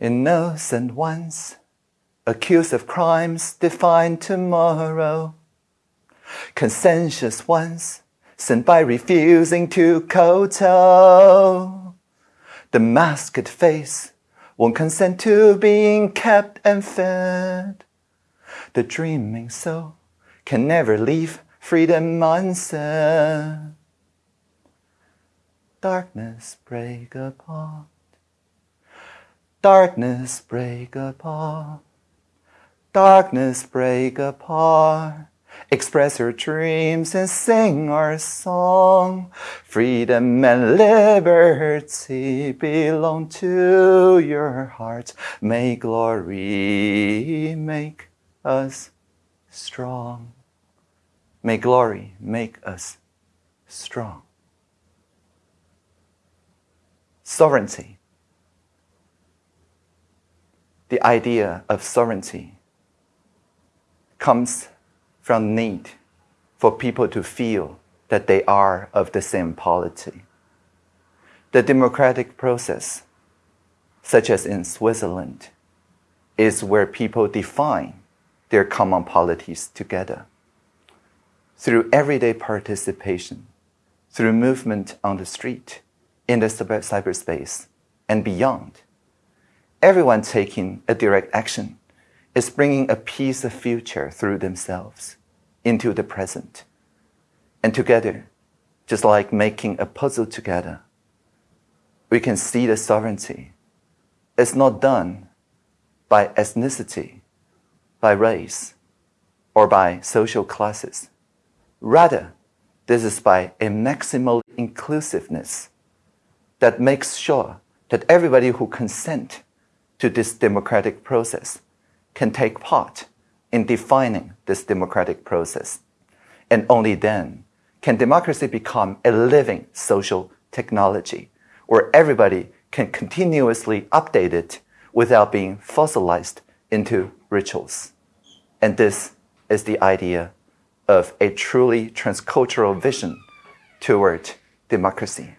Innocent ones, accused of crimes, defined tomorrow. Conscientious ones, sent by refusing to kowtow. The masked face won't consent to being kept and fed. The dreaming soul can never leave freedom unsaid. Darkness break apart. Darkness break apart. Darkness break apart. Express your dreams and sing our song. Freedom and liberty belong to your heart. May glory make us strong. May glory make us strong. Sovereignty. The idea of sovereignty comes from need for people to feel that they are of the same polity. The democratic process, such as in Switzerland, is where people define their common polities together. Through everyday participation, through movement on the street, in the cyberspace, and beyond, everyone taking a direct action is bringing a piece of future through themselves into the present. And together, just like making a puzzle together, we can see the sovereignty. It's not done by ethnicity, by race, or by social classes. Rather, this is by a maximal inclusiveness that makes sure that everybody who consent to this democratic process can take part in defining this democratic process. And only then can democracy become a living social technology where everybody can continuously update it without being fossilized into rituals. And this is the idea of a truly transcultural vision toward democracy.